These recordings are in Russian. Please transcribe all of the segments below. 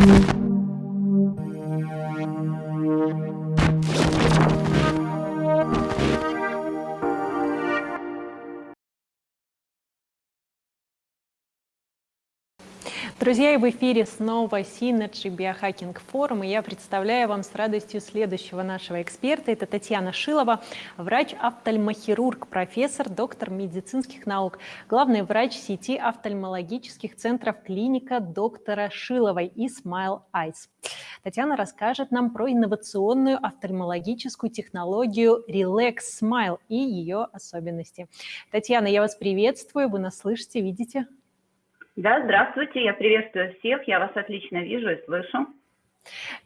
Thank you. Друзья, и в эфире снова Synergy Biohacking Forum, и я представляю вам с радостью следующего нашего эксперта. Это Татьяна Шилова, врач-офтальмохирург, профессор, доктор медицинских наук, главный врач сети офтальмологических центров клиника доктора Шиловой и Smile Eyes. Татьяна расскажет нам про инновационную офтальмологическую технологию Relax Smile и ее особенности. Татьяна, я вас приветствую, вы нас слышите, видите? Да, здравствуйте, я приветствую всех, я вас отлично вижу и слышу.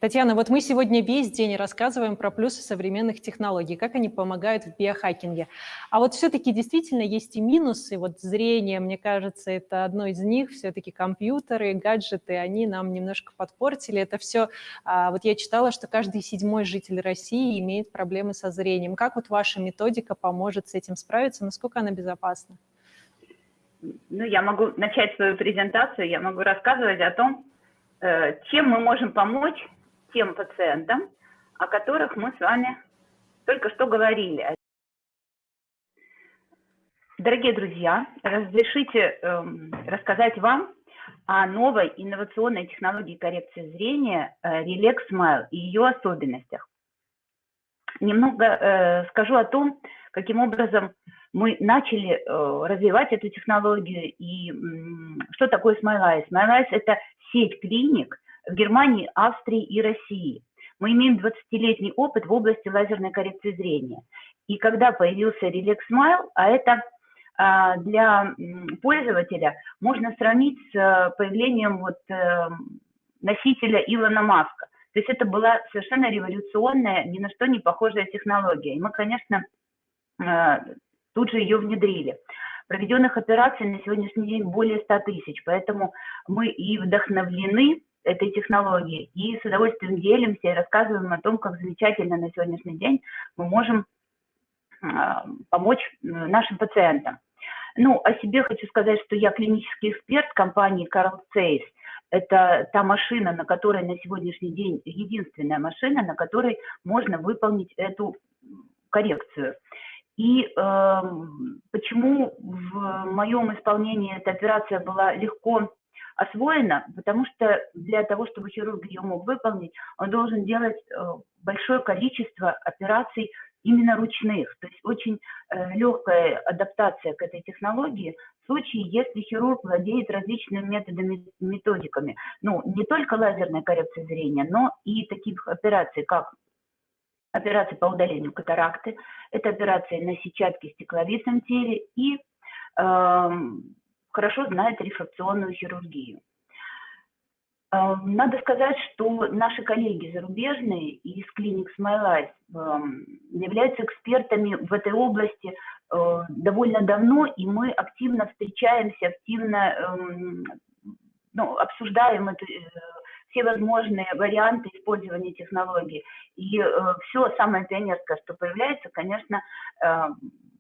Татьяна, вот мы сегодня весь день рассказываем про плюсы современных технологий, как они помогают в биохакинге. А вот все-таки действительно есть и минусы. Вот зрение, мне кажется, это одно из них. Все-таки компьютеры, гаджеты, они нам немножко подпортили. Это все... А, вот я читала, что каждый седьмой житель России имеет проблемы со зрением. Как вот ваша методика поможет с этим справиться? Насколько она безопасна? Ну, я могу начать свою презентацию, я могу рассказывать о том, э, чем мы можем помочь тем пациентам, о которых мы с вами только что говорили. Дорогие друзья, разрешите э, рассказать вам о новой инновационной технологии коррекции зрения э, Relax Smile и ее особенностях. Немного э, скажу о том, каким образом мы начали э, развивать эту технологию. И что такое Smile Eyes? это сеть клиник в Германии, Австрии и России. Мы имеем 20-летний опыт в области лазерной коррекции зрения. И когда появился Relax Smile, а это а, для пользователя можно сравнить с э, появлением вот э, носителя Илона Маска. То есть это была совершенно революционная, ни на что не похожая технология. И мы, конечно, тут же ее внедрили. Проведенных операций на сегодняшний день более 100 тысяч, поэтому мы и вдохновлены этой технологией, и с удовольствием делимся и рассказываем о том, как замечательно на сегодняшний день мы можем а, помочь нашим пациентам. Ну, о себе хочу сказать, что я клинический эксперт компании Carl Zeiss. Это та машина, на которой на сегодняшний день единственная машина, на которой можно выполнить эту коррекцию. И э, почему в моем исполнении эта операция была легко освоена? Потому что для того, чтобы хирург ее мог выполнить, он должен делать э, большое количество операций именно ручных. То есть очень э, легкая адаптация к этой технологии в случае, если хирург владеет различными методами, методиками. Ну, не только лазерной коррекции зрения, но и таких операций, как операции по удалению катаракты, это операции на сетчатке стекловидном теле и э, хорошо знает рефракционную хирургию. Э, надо сказать, что наши коллеги зарубежные из клиник Smile э, являются экспертами в этой области э, довольно давно, и мы активно встречаемся, активно эм, ну, обсуждаем эту все возможные варианты использования технологий. И э, все самое пионерское, что появляется, конечно, э,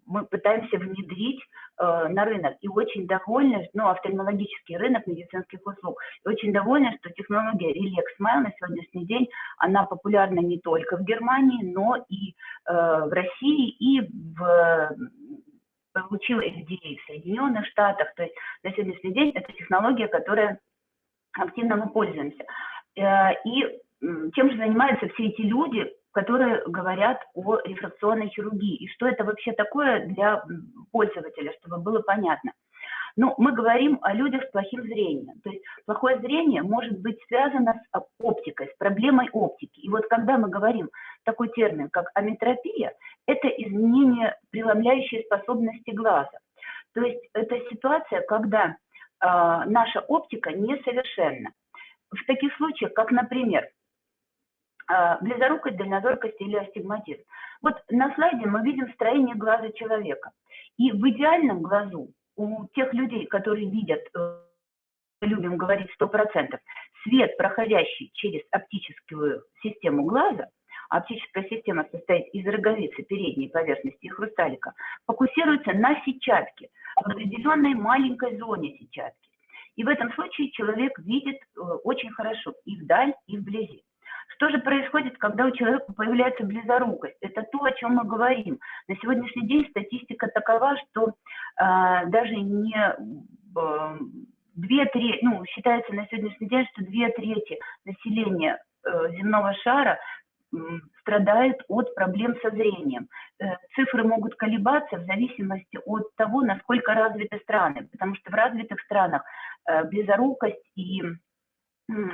мы пытаемся внедрить э, на рынок. И очень довольны, ну, офтальмологический рынок медицинских услуг. И очень довольны, что технология Relax Smile на сегодняшний день, она популярна не только в Германии, но и э, в России, и в получила FDA в Соединенных Штатах. То есть на сегодняшний день это технология, которая активно мы пользуемся. Э, и чем же занимаются все эти люди, которые говорят о рефракционной хирургии, и что это вообще такое для пользователя, чтобы было понятно. Ну, мы говорим о людях с плохим зрением. То есть плохое зрение может быть связано с оптикой, с проблемой оптики. И вот когда мы говорим такой термин, как аметропия, это изменение преломляющей способности глаза. То есть это ситуация, когда наша оптика несовершенна. В таких случаях, как, например, а, близорукость, дальнозоркость или астигматизм. Вот на слайде мы видим строение глаза человека. И в идеальном глазу у тех людей, которые видят, э, любим говорить 100%, свет, проходящий через оптическую систему глаза, оптическая система состоит из роговицы передней поверхности и хрусталика, фокусируется на сетчатке, в определенной маленькой зоне сетчатки. И в этом случае человек видит э, очень хорошо и вдаль, и вблизи. Что же происходит, когда у человека появляется близорукость? Это то, о чем мы говорим. На сегодняшний день статистика такова, что э, даже не э, две трети, ну, считается на сегодняшний день, что две трети населения э, земного шара страдает от проблем со зрением. Э, цифры могут колебаться в зависимости от того, насколько развиты страны, потому что в развитых странах э, близорукость и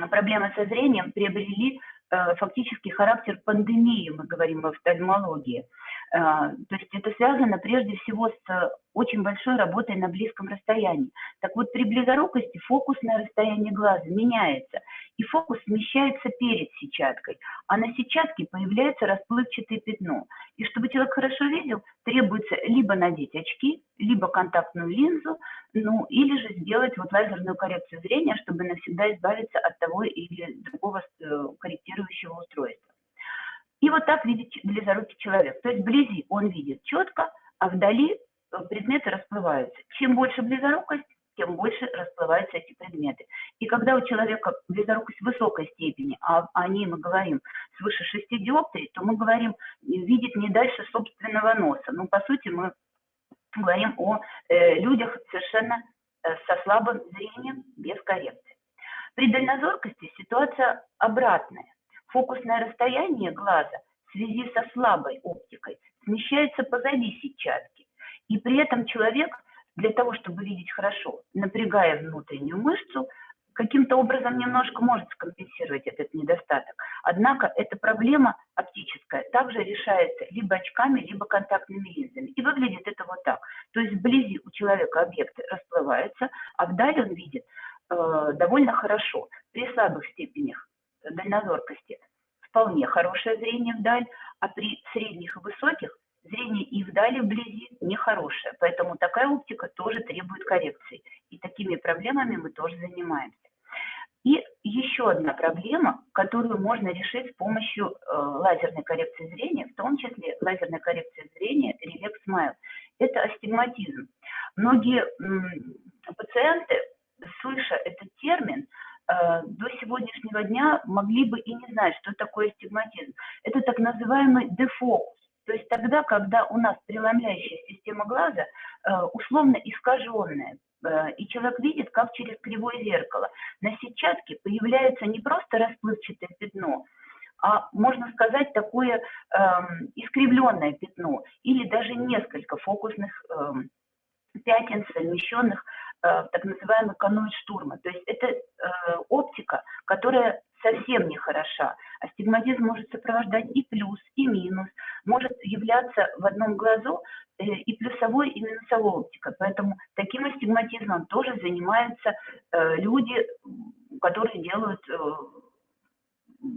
проблемы со зрением приобрели Э, фактически характер пандемии, мы говорим в офтальмологии. То есть это связано прежде всего с очень большой работой на близком расстоянии. Так вот, при близорукости фокусное расстояние глаза меняется, и фокус смещается перед сетчаткой, а на сетчатке появляется расплывчатое пятно. И чтобы человек хорошо видел, требуется либо надеть очки, либо контактную линзу, ну или же сделать вот лазерную коррекцию зрения, чтобы навсегда избавиться от того или другого э, корректирующего устройства. И вот так видит близорукий человек. То есть вблизи он видит четко, а вдали предметы расплываются. Чем больше близорукость, тем больше расплываются эти предметы. И когда у человека близорукость высокой степени, а о ней мы говорим свыше 6 диоптрий, то мы говорим видеть не дальше собственного носа. Ну, по сути, мы говорим о э, людях совершенно э, со слабым зрением, без коррекции. При дальнозоркости ситуация обратная. Фокусное расстояние глаза в связи со слабой оптикой смещается позади сетчатки. И при этом человек для того, чтобы видеть хорошо, напрягая внутреннюю мышцу, каким-то образом немножко может скомпенсировать этот недостаток. Однако эта проблема оптическая также решается либо очками, либо контактными линзами. И выглядит это вот так. То есть вблизи у человека объекты расплываются, а вдали он видит э, довольно хорошо. При слабых степенях дальнозоркости вполне хорошее зрение вдаль, а при средних и высоких зрение и вдали, и вблизи нехорошее. Поэтому такая оптика тоже требует коррекции. И такими проблемами мы тоже занимаемся. И еще одна проблема, которую можно решить с помощью э, лазерной коррекции зрения, в том числе лазерной коррекции зрения Relax Smile, это астигматизм. Многие м, пациенты, слыша этот термин, э, до сегодняшнего дня могли бы и не знать, что такое астигматизм. Это так называемый дефокус. То есть тогда, когда у нас преломляющая система глаза э, условно искаженная, э, и человек видит, как через кривое зеркало. На сетчатке появляется не просто расплывчатое пятно, а можно сказать такое э, искривленное пятно или даже несколько фокусных э, пятен, совмещенных э, в так называемый каноид штурма. То есть это э, оптика, которая совсем не хороша. Астигматизм может сопровождать и плюс, и минус, может являться в одном глазу э, и плюсовой, и минусовой оптика. Поэтому таким астигматизмом тоже занимаются э, люди, которые делают э,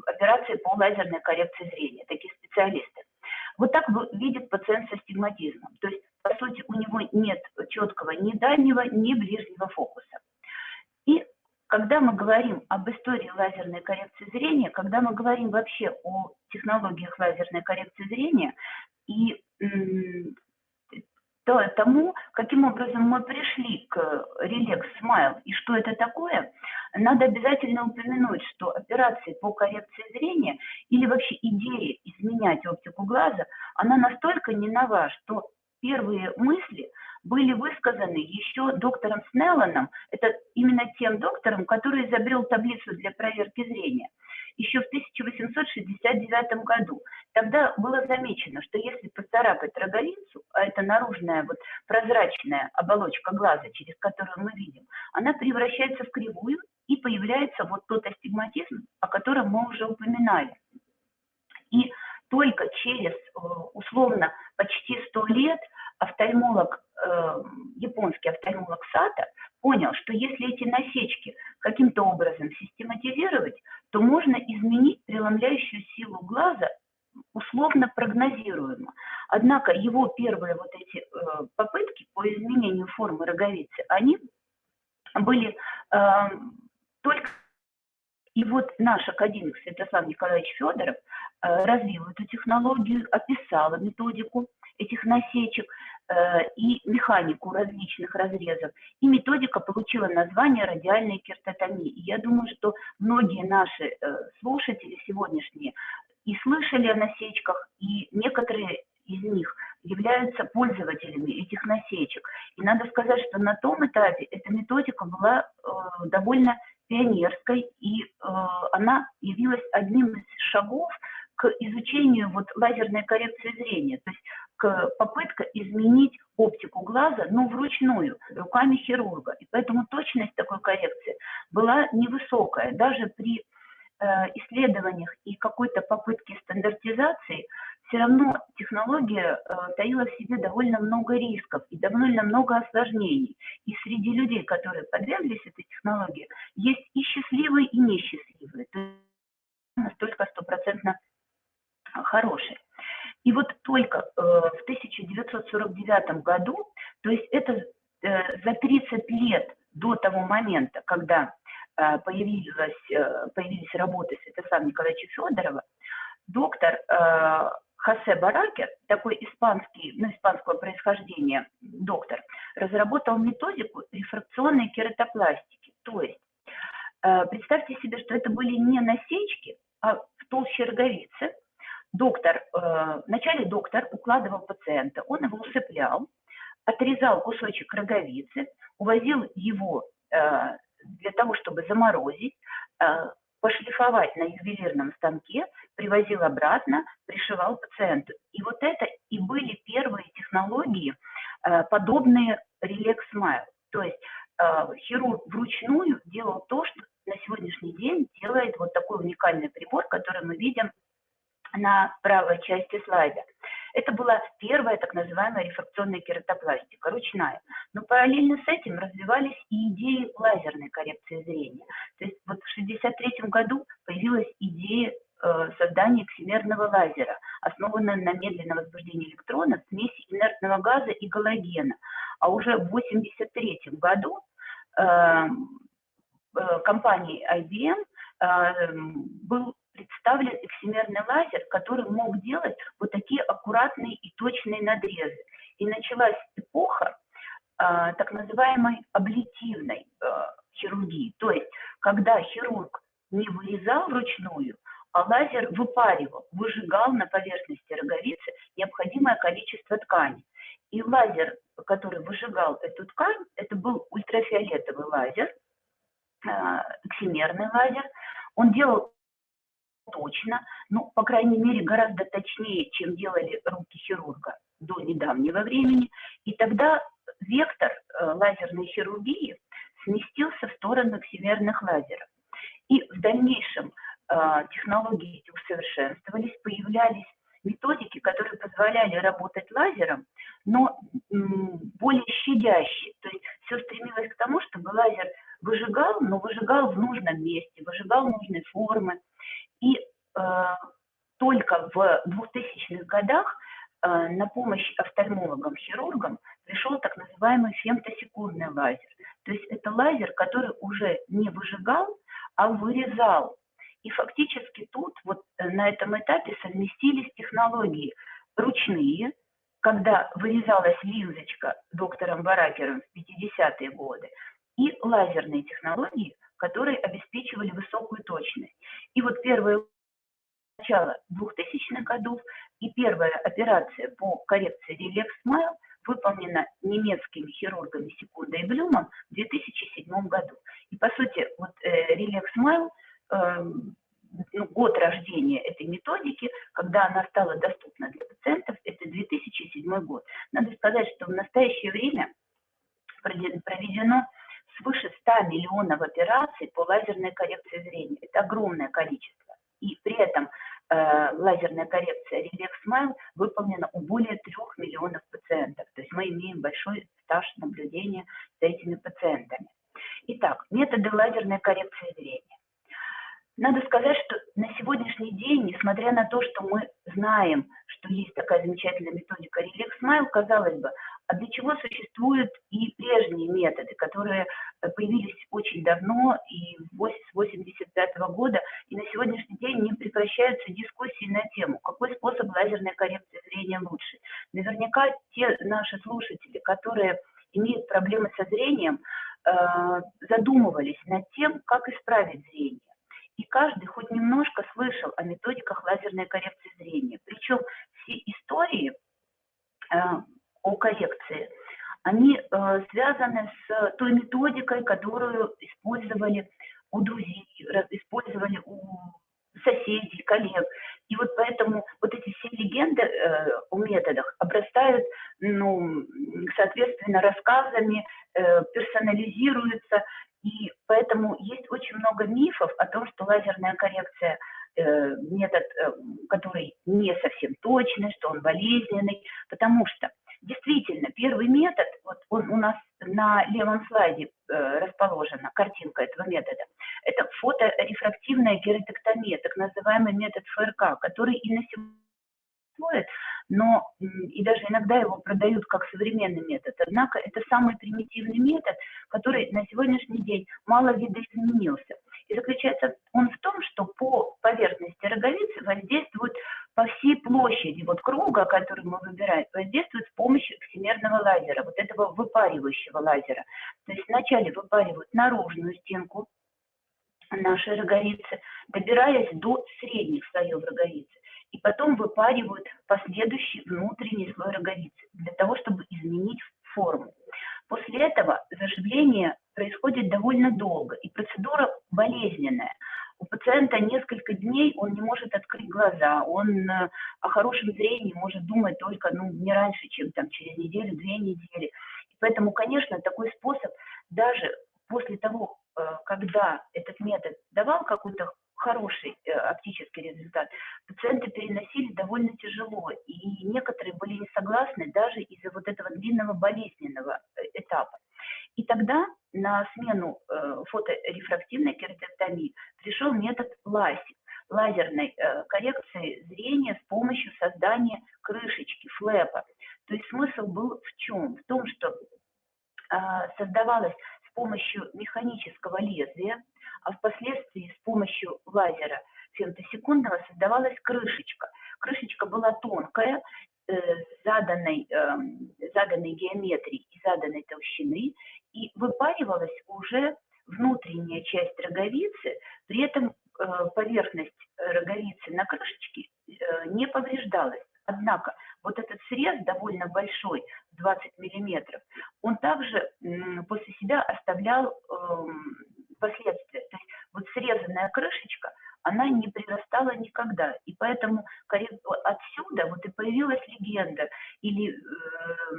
операции по лазерной коррекции зрения, такие специалисты. Вот так видит пациент с астигматизмом. То есть, по сути, у него нет четкого ни дальнего, ни ближнего фокуса. И когда мы говорим об истории лазерной коррекции зрения, когда мы говорим вообще о технологиях лазерной коррекции зрения и то, тому, каким образом мы пришли к Relax Smile и что это такое, надо обязательно упомянуть, что операции по коррекции зрения или вообще идея изменять оптику глаза, она настолько не нова, что первые мысли были высказаны еще доктором Снелланом, это именно тем доктором, который изобрел таблицу для проверки зрения, еще в 1869 году. Тогда было замечено, что если поцарапать роговицу, а это наружная вот прозрачная оболочка глаза, через которую мы видим, она превращается в кривую и появляется вот тот астигматизм, о котором мы уже упоминали. И только через э, условно почти 100 лет офтальмолог, э, японский офтальмолог Сата понял, что если эти насечки каким-то образом систематизировать, то можно изменить преломляющую силу глаза условно прогнозируемо. Однако его первые вот эти э, попытки по изменению формы роговицы, они были э, только и вот наш академик Святослав Николаевич Федоров э, развил эту технологию, описал методику этих насечек э, и механику различных разрезов. И методика получила название радиальной кертотомии. И я думаю, что многие наши э, слушатели сегодняшние и слышали о насечках, и некоторые из них являются пользователями этих насечек. И надо сказать, что на том этапе эта методика была э, довольно пионерской, и э, она явилась одним из шагов к изучению вот лазерной коррекции зрения, то есть к попытка изменить оптику глаза, но вручную, руками хирурга. И поэтому точность такой коррекции была невысокая. Даже при э, исследованиях и какой-то попытке стандартизации все равно технология э, таила в себе довольно много рисков и довольно много осложнений. И среди людей, которые подверглись этой технологии, есть и счастливые, и несчастливые. То есть настолько стопроцентно хорошие. И вот только э, в 1949 году, то есть это э, за 30 лет до того момента, когда э, появилась, э, появились работы Святослава Николаевича Федорова, доктор э, Хосе Баракер, такой испанский, ну, испанского происхождения доктор, разработал методику рефракционной кератопластики. То есть э, представьте себе, что это были не насечки, а в толще роговицы. Доктор, э, вначале доктор укладывал пациента, он его усыплял, отрезал кусочек роговицы, увозил его э, для того, чтобы заморозить, пошлифовать на ювелирном станке, привозил обратно, пришивал пациенту. И вот это и были первые технологии, э, подобные Relax Smile. То есть э, хирург вручную делал то, что на сегодняшний день делает вот такой уникальный прибор, который мы видим на правой части слайда. Это была первая так называемая рефракционная кератопластика, ручная. Но параллельно с этим развивались и идеи лазерной коррекции зрения. То есть вот в 1963 году появилась идея э, создания эксимерного лазера, основанная на медленном возбуждении электронов, смеси инертного газа и галогена. А уже в 1983 году э, э, компанией IBM э, был представлен эксимерный лазер, который мог делать вот такие аккуратные и точные надрезы. И началась эпоха а, так называемой аблитивной а, хирургии, то есть когда хирург не вырезал вручную, а лазер выпаривал, выжигал на поверхности роговицы необходимое количество ткани. И лазер, который выжигал эту ткань, это был ультрафиолетовый лазер, эксимерный лазер. Он делал точно, ну, по крайней мере, гораздо точнее, чем делали руки хирурга до недавнего времени. И тогда вектор э, лазерной хирургии сместился в сторону всемирных лазеров. И в дальнейшем э, технологии эти усовершенствовались, появлялись методики, которые позволяли работать лазером, но более щадящие. То есть все стремилось к тому, чтобы лазер выжигал, но выжигал в нужном месте, выжигал нужной формы. Только в 2000-х годах э, на помощь офтальмологам, хирургам пришел так называемый фемтосекундный лазер. То есть это лазер, который уже не выжигал, а вырезал. И фактически тут, вот э, на этом этапе совместились технологии ручные, когда вырезалась линзочка доктором Баракером в 50-е годы, и лазерные технологии, которые обеспечивали высокую точность. И вот первое начало 2000-х годов и первая операция по коррекции Relax Smile выполнена немецкими хирургами Секунда и Блюмом в 2007 году. И по сути, вот э, Relax Smile, э, ну, год рождения этой методики, когда она стала доступна для пациентов, это 2007 год. Надо сказать, что в настоящее время проведено свыше 100 миллионов операций по лазерной коррекции зрения. Это огромное количество. И при этом э, лазерная коррекция Relax Smile выполнена у более 3 миллионов пациентов. То есть мы имеем большой стаж наблюдения за этими пациентами. Итак, методы лазерной коррекции зрения. Надо сказать, что на сегодняшний день, несмотря на то, что мы знаем, что есть такая замечательная методика Relax Smile, казалось бы, а для чего существуют и прежние методы, которые появились очень давно и с 85 года, и на сегодняшний день не прекращаются дискуссии на тему, какой способ лазерной коррекции зрения лучше. Наверняка те наши слушатели, которые имеют проблемы со зрением, э, задумывались над тем, как исправить зрение. И каждый хоть немножко слышал о методиках лазерной коррекции зрения. Причем все истории э, о коррекции, они э, связаны с той методикой, которую использовали у друзей, использовали у соседей, коллег. И вот поэтому вот эти все легенды э, о методах обрастают, ну, соответственно, рассказами, э, персонализируются, и поэтому есть очень много мифов о том, что лазерная коррекция э, метод, э, который не совсем точный, что он болезненный, потому что действительно первый метод, вот он у нас на левом слайде э, расположена картинка этого метода, это фоторефрактивная кератектомия, так называемый метод ФРК, который и на сегодня существует, но и даже иногда его продают как современный метод. Однако это самый примитивный метод, который на сегодняшний день мало видоизменился. И заключается он в том, что по поверхности роговицы воздействует по всей площади вот круга, который мы выбираем, воздействует с помощью эксимерного лазера, вот этого выпаривающего лазера. То есть вначале выпаривают наружную стенку нашей роговицы, добираясь до средних слоев роговицы и потом выпаривают последующий внутренний слой роговицы для того, чтобы изменить форму. После этого заживление происходит довольно долго, и процедура болезненная. У пациента несколько дней он не может открыть глаза, он э, о хорошем зрении может думать только ну, не раньше, чем там, через неделю-две недели. И поэтому, конечно, такой способ даже после того, э, когда этот метод давал какую-то хороший э, оптический результат, пациенты переносили довольно тяжело, и некоторые были не согласны даже из-за вот этого длинного болезненного э, этапа. И тогда на смену э, фоторефрактивной кератектомии пришел метод ЛАСИК, лазерной коррекции зрения с помощью создания крышечки, флэпа. То есть смысл был в чем? В том, что э, создавалась с помощью механического лезвия, а впоследствии с помощью лазера фемтосекундного создавалась крышечка. Крышечка была тонкая, э, заданной, э, заданной геометрии и заданной толщины, и выпаривалась уже внутренняя часть роговицы, при этом э, поверхность роговицы на крышечке э, не повреждалась. Однако вот этот срез довольно большой, 20 миллиметров, он также после себя оставлял эм, последствия. То есть вот срезанная крышечка, она не прирастала никогда. И поэтому отсюда вот и появилась легенда, или, э,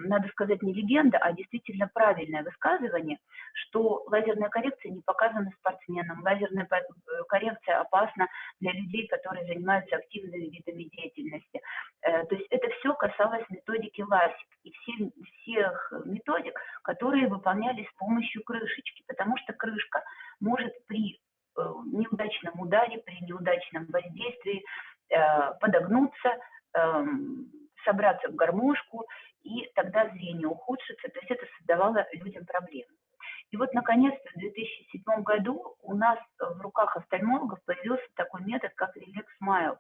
надо сказать, не легенда, а действительно правильное высказывание, что лазерная коррекция не показана спортсменам, лазерная э, коррекция опасна для людей, которые занимаются активными видами деятельности. Э, то есть это все касалось методики ЛАСИК и всех, методик, которые выполнялись с помощью крышечки, потому что крышка может при неудачном ударе, при неудачном воздействии э, подогнуться, эм, собраться в гармошку, и тогда зрение ухудшится, то есть это создавало людям проблемы. И вот, наконец-то, в 2007 году у нас в руках офтальмологов появился такой метод, как Relax Smile.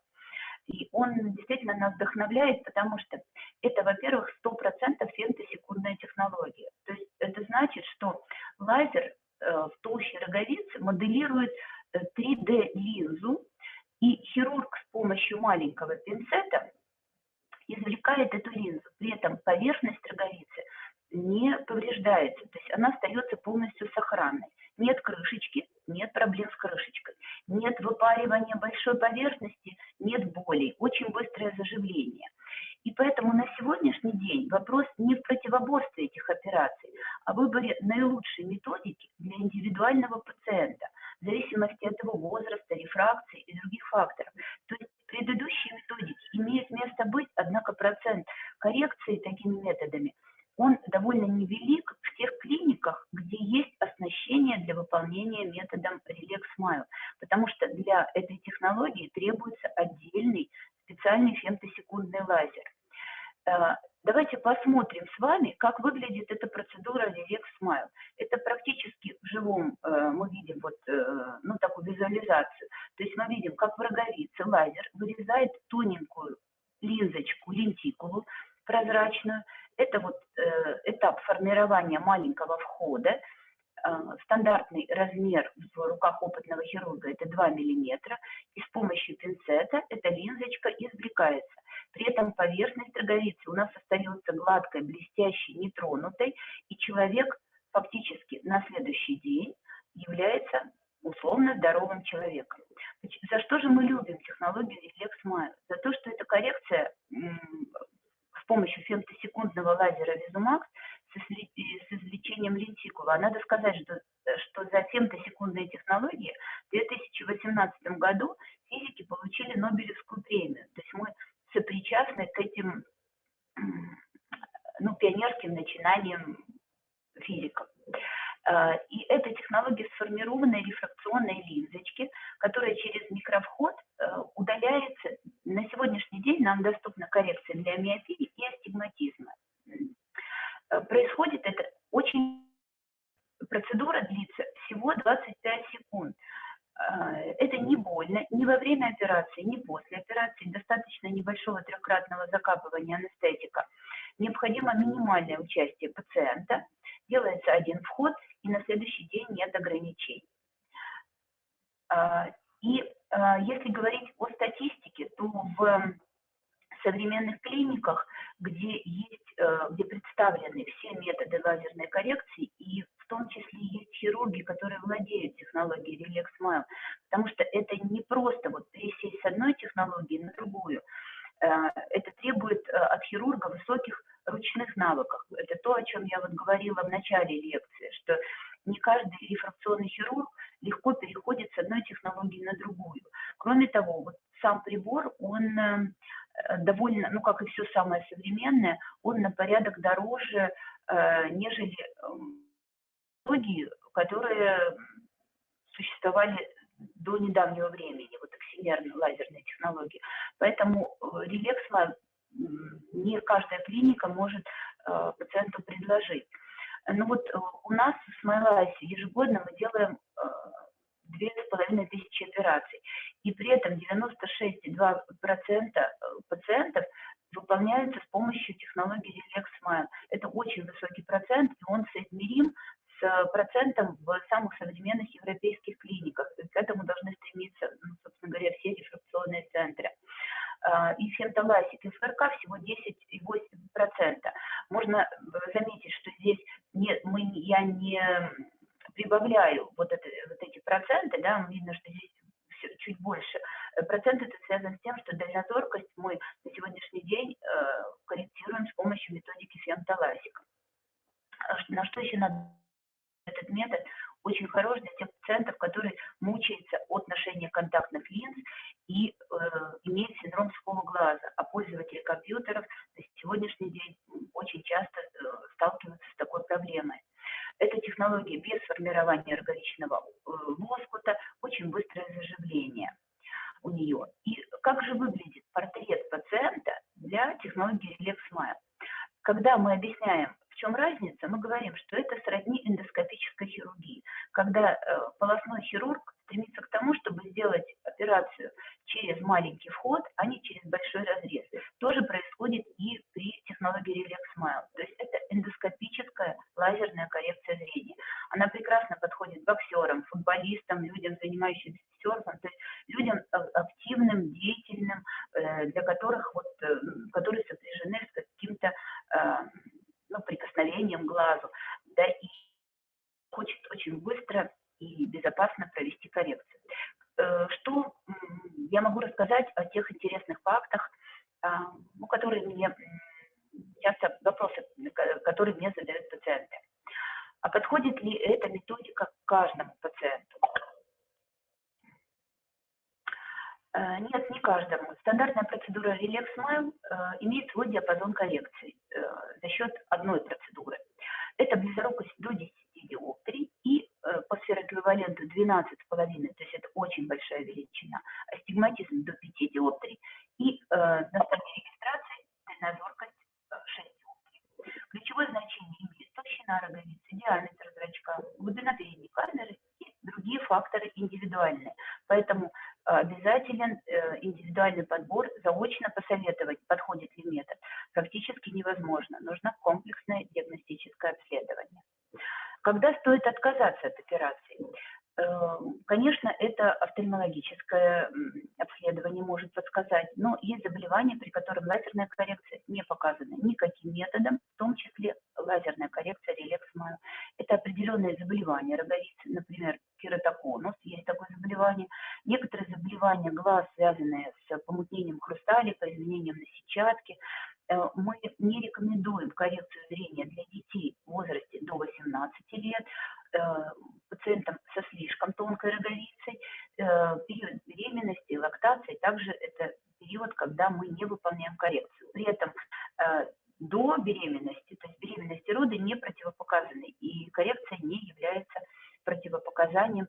И он действительно нас вдохновляет, потому что это, во-первых, 100% фемтосекундная технология. То есть это значит, что лазер Э, в толще роговицы моделирует 3D-линзу, э, и хирург с помощью маленького пинцета извлекает эту линзу. При этом поверхность роговицы не повреждается, то есть она остается полностью сохранной. Нет крышечки, нет проблем с крышечкой, нет выпаривания большой поверхности, нет болей, очень быстрое заживление. И поэтому на сегодняшний день вопрос не в противоборстве этих операций, а в выборе наилучшей методики для индивидуального пациента, в зависимости от его возраста, рефракции и других факторов. То есть предыдущие методики имеют место быть, однако процент коррекции такими методами он довольно невелик в тех клиниках, где есть оснащение выполнения методом Relax Smile, потому что для этой технологии требуется отдельный специальный фемтосекундный лазер. Э, Давайте посмотрим с вами, как выглядит эта процедура Relax Smile. Это практически в живом э, мы видим вот, э, ну, такую визуализацию. То есть мы видим, как в роговице лазер вырезает тоненькую линзочку, лентикулу прозрачную. Это вот э, этап формирования маленького входа. Э, стандартный размер в руках опытного хирурга это 2 мм. И с помощью пинцета эта линзочка извлекается. При этом поверхность роговицы у нас остается гладкой, блестящей, нетронутой, и человек фактически на следующий день является условно здоровым человеком. За что же мы любим технологию Smile? За то, что эта коррекция с помощью фемтосекундного лазера Visumax с извлечением лентикула. А надо сказать, что, что за фемтосекундные технологии в 2018 году физики получили Нобелевскую премию. То есть мы сопричастны к этим ну, пионерским начинаниям физиков. А, и эта технология сформированной рефракционной линзочки, которая через микровход э, удаляется. На сегодняшний день нам доступна коррекция для миопии и астигматизма. Э, происходит это очень... Процедура длится всего 25 секунд. А, это не больно ни во время операции, ни после операции. Достаточно небольшого трехкратного закапывания анестетика. Необходимо минимальное участие пациента. Делается один вход, и на следующий день нет ограничений. А, и а, если говорить о статистике, то в современных клиниках, где есть, э, где представлены все методы лазерной коррекции, и в том числе есть хирурги, которые владеют технологией Relax Smile, потому что это не просто вот пересесть с одной технологии на другую, это требует э, от хирурга высоких ручных навыков. Это то, о чем я вот говорила в начале лекции, что не каждый рефракционный хирург легко переходит с одной технологии на другую. Кроме того, вот сам прибор, он э, довольно, ну как и все самое современное, он на порядок дороже, э, нежели эм, технологии, которые существовали до недавнего времени, вот аксимерные лазерные технологии. Поэтому релексма не каждая клиника может э, пациенту предложить. Ну вот э, у нас в Смайлайсе ежегодно мы делаем э, две с половиной тысячи операций, и при этом 96,2% э, пациентов выполняются с помощью технологии Relax Smile. Это очень высокий процент, и он соизмерим процентом в самых современных европейских клиниках. к этому должны стремиться, ну, собственно говоря, все рефракционные центры. А, и фентоласик и ФРК всего 10,8%. Можно э, заметить, что здесь нет, мы, я не прибавляю вот, это, вот эти проценты, да, видно, что здесь все, чуть больше. Процент это связано с тем, что дальнозоркость мы на сегодняшний день э, корректируем с помощью методики фемтоласика. На что еще надо этот метод очень хорош для тех пациентов, которые мучаются от ношения контактных линз и э, имеют синдром сухого глаза. А пользователи компьютеров на сегодняшний день очень часто э, сталкиваются с такой проблемой. Эта технология без формирования роговичного э, лоскута, очень быстрое заживление у нее. И как же выглядит портрет пациента для технологии Relax Smile? Когда мы объясняем в чем разница? Мы говорим, что это сродни эндоскопической хирургии, когда э, полостной хирург стремится к тому, чтобы сделать операцию через маленький вход, а не через большой разрез. То же происходит и при технологии Relax Smile. То есть это эндоскопическая лазерная коррекция зрения. Она прекрасно подходит боксерам, футболистам, людям, занимающимся серфом, то есть людям активным, деятельным, э, для которых вот, э, которые сопряжены с каким-то ну, прикосновением глазу, да, и хочет очень быстро и безопасно провести коррекцию. Э, что я могу рассказать о тех интересных фактах, а, ну, которые мне часто вопросы, которые мне задают пациенты. А подходит ли эта методика каждому пациенту? Э, нет, не каждому. Стандартная процедура Relax э, имеет свой диапазон коррекции э, за счет одной процедуры. Это близорукость до 10 диоптрий и по сфероэквиваленту 12,5, то есть это очень большая величина, астигматизм до 5 диоптрий и на стадии регистрации дальнозоркость 6 толщина роговицы, диаметр зрачка, глубина передней камеры и другие факторы индивидуальные. Поэтому обязателен э, индивидуальный подбор, заочно посоветовать, подходит ли метод, практически невозможно. Нужно комплексное диагностическое обследование. Когда стоит отказаться от операции? Эм, конечно, это офтальмологическое обследование может подсказать, но есть заболевания, при которых лазерная коррекция не показана никаким методом, в том числе лазерная коррекция релексмаю. Это определенные заболевания роговицы, например, кератоконус, есть такое заболевание. Некоторые заболевания глаз, связанные с помутнением хрустали, по изменениям на сетчатке. Э, мы не рекомендуем коррекцию зрения для детей в возрасте до 18 лет, э, пациентам со слишком тонкой роговицей, э, период беременности, лактации, также это период, когда мы не выполняем коррекцию. При этом до беременности, то есть беременность и роды не противопоказаны, и коррекция не является противопоказанием,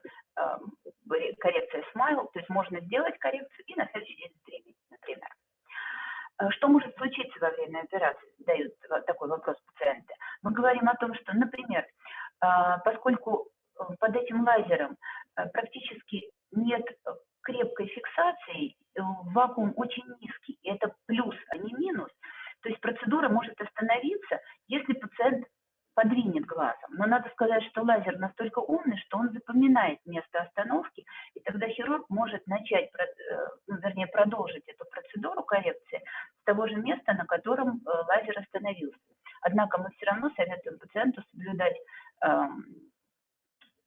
есть можно сделать коррекцию и на следующий день беременеть, например. Э, что может случиться во время операции, задают такой вопрос пациенты. Мы говорим о том, что, например, а, поскольку э, под этим лазером э, практически нет крепкой фиксации, вакуум очень низкий, это плюс, а не минус, то есть процедура может остановиться, если пациент подвинет глазом. Но надо сказать, что лазер настолько умный, что он запоминает место остановки, и тогда хирург может начать, э, ну, вернее, продолжить эту процедуру коррекции с того же места, на котором э, лазер остановился. Однако мы все равно советуем пациенту соблюдать э,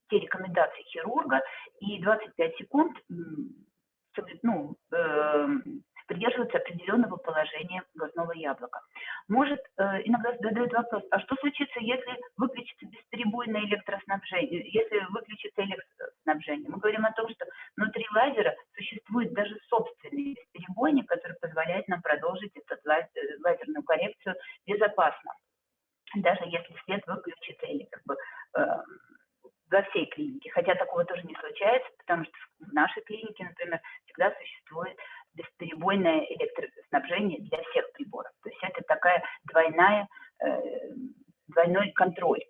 те рекомендации хирурга, и 25 секунд ну, э, придерживаться определенного положения глазного яблока. Может, э, иногда задают вопрос, а что случится, если выключится бесперебойное электроснабжение, если выключится электроснабжение? Мы говорим о том, что внутри лазера существует даже собственный бесперебойник, который позволяет нам продолжить эту лазерную коррекцию безопасно, даже если свет выключится или как бы э, во всей клинике. Хотя такого тоже не случается, потому что в нашей клинике, например, всегда существует бесперебойное электроснабжение для всех приборов. То есть это такая двойная, э, двойной контроль.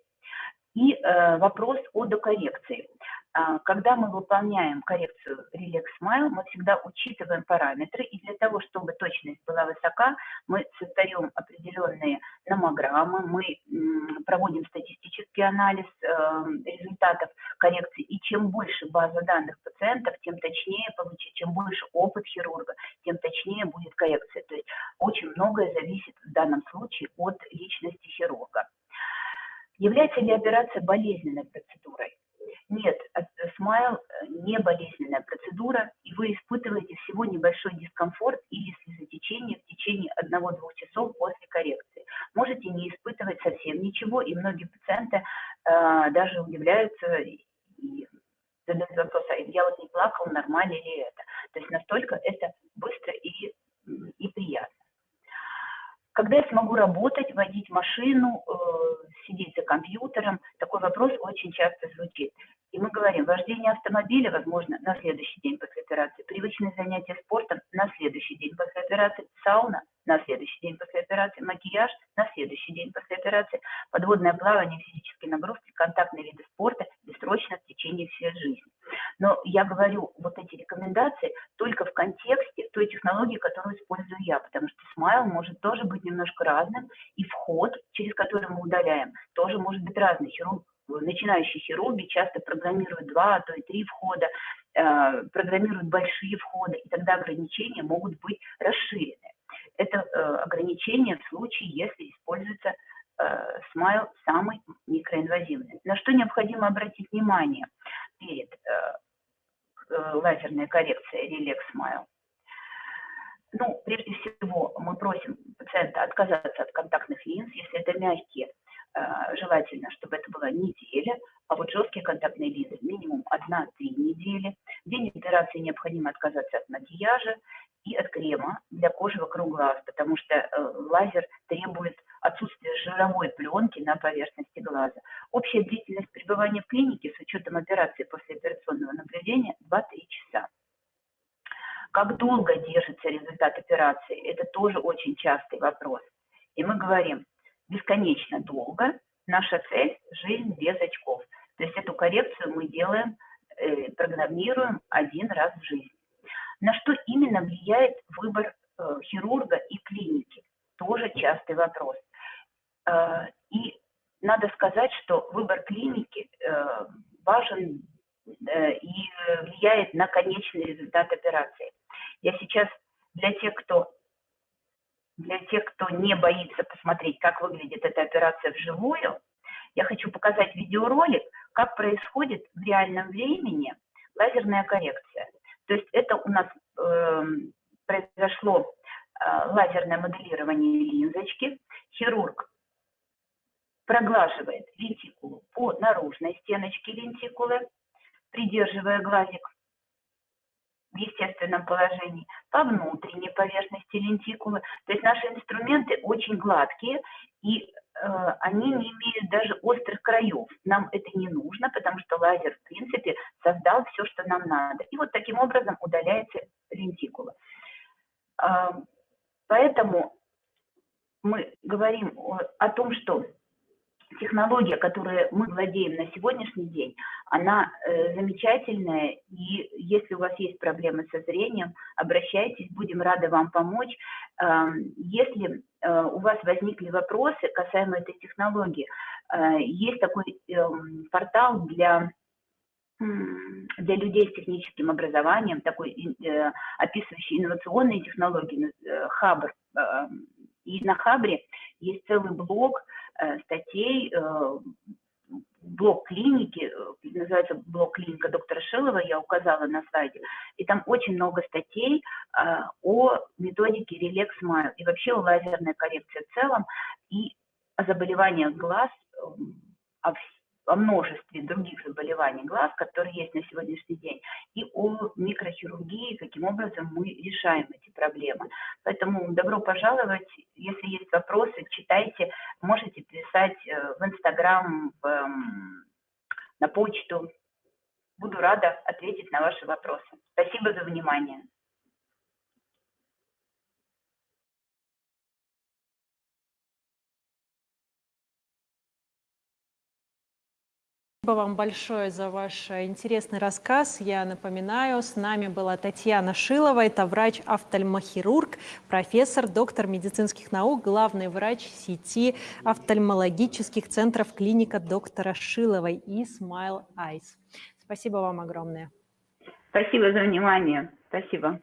И э, вопрос о докоррекции. А, когда мы выполняем коррекцию Relax Smile, мы всегда учитываем параметры, и для того, чтобы точность была высока, мы создаем определенные номограммы, мы проводим статистический анализ э, результатов коррекции, и чем больше база данных пациентов, тем точнее получить, чем больше опыт хирурга, тем точнее будет коррекция. То есть очень многое зависит в данном случае от личности хирурга. Является ли операция болезненной процедурой? Нет, смайл э, не болезненная процедура, и вы испытываете всего небольшой дискомфорт или слезотечение в течение 1-2 часов после коррекции. Можете не испытывать совсем ничего, и многие пациенты э, даже удивляются и задают вопрос, а я вот не плакал, нормально ли это? То есть настолько это быстро и, и приятно. Когда я смогу работать, водить машину, э, сидеть за компьютером, такой вопрос очень часто звучит. И мы говорим, вождение автомобиля, возможно, на следующий день после операции, привычные занятия спортом на следующий день после операции, сауна на следующий день после операции, макияж на следующий день после операции, подводное плавание, физические нагрузки, контактные виды спорта бессрочно в течение всей жизни. Но я говорю вот эти рекомендации только в контексте той технологии, которую использую я, потому что смайл может тоже быть немножко разным, и вход, через который мы удаляем, тоже может быть разный. Хирург начинающие хирурги часто программируют два, а то и три входа, э, программируют большие входы, и тогда ограничения могут быть расширены. Это э, ограничение в случае, если используется э, смайл самый микроинвазивный. На что необходимо обратить внимание перед лазерной коррекцией Relax Smile? Ну, прежде всего, мы просим пациента отказаться от контактных линз, если это мягкие желательно, чтобы это была неделя, а вот жесткие контактные линзы минимум 1-3 недели. В день операции необходимо отказаться от макияжа и от крема для кожи вокруг глаз, потому что э, лазер требует отсутствия жировой пленки на поверхности глаза. Общая длительность пребывания в клинике с учетом операции после операционного наблюдения 2-3 часа. Как долго держится результат операции? Это тоже очень частый вопрос. И мы говорим, бесконечно долго, наша цель – жизнь без очков. То есть эту коррекцию мы делаем, э, программируем один раз в жизни. На что именно влияет выбор э, хирурга и клиники? Тоже частый вопрос. Э, и надо сказать, что выбор клиники важен и влияет на конечный результат операции. Я сейчас для тех, кто для тех, кто не боится посмотреть, как выглядит эта операция вживую, я хочу показать видеоролик, как происходит в реальном времени лазерная коррекция. То есть это у нас э, произошло э, лазерное моделирование линзочки. Хирург проглаживает лентикулу по наружной стеночке лентикулы, придерживая глазик в естественном положении, по внутренней поверхности лентикулы. То есть наши инструменты очень гладкие, и э, они не имеют даже острых краев. Нам это не нужно, потому что лазер, в принципе, создал все, что нам надо. И вот таким образом удаляется лентикула. Э, поэтому мы говорим о, о том, что технология, которой мы владеем на сегодняшний день, она э, замечательная, и если у вас есть проблемы со зрением, обращайтесь, будем рады вам помочь. Э, если э, у вас возникли вопросы касаемо этой технологии, э, есть такой э, портал для для людей с техническим образованием, такой э, описывающий инновационные технологии, э, Хабр. Э, и на Хабре есть целый блок, Э, статей, э, блок клиники, э, называется блок клиника доктора Шилова, я указала на слайде, и там очень много статей о методике Relax Smile и вообще о лазерной коррекции в целом, и о заболеваниях глаз, о о множестве других заболеваний глаз, которые есть на сегодняшний день, и о микрохирургии, каким образом мы решаем эти проблемы. Поэтому добро пожаловать. Если есть вопросы, читайте, можете писать э, в Инстаграм, эм, на почту. Буду рада ответить на ваши вопросы. Спасибо за внимание. Спасибо вам большое за ваш интересный рассказ. Я напоминаю, с нами была Татьяна Шилова, это врач-офтальмохирург, профессор, доктор медицинских наук, главный врач сети офтальмологических центров клиника доктора Шиловой и Smile Eyes. Спасибо вам огромное. Спасибо за внимание. Спасибо.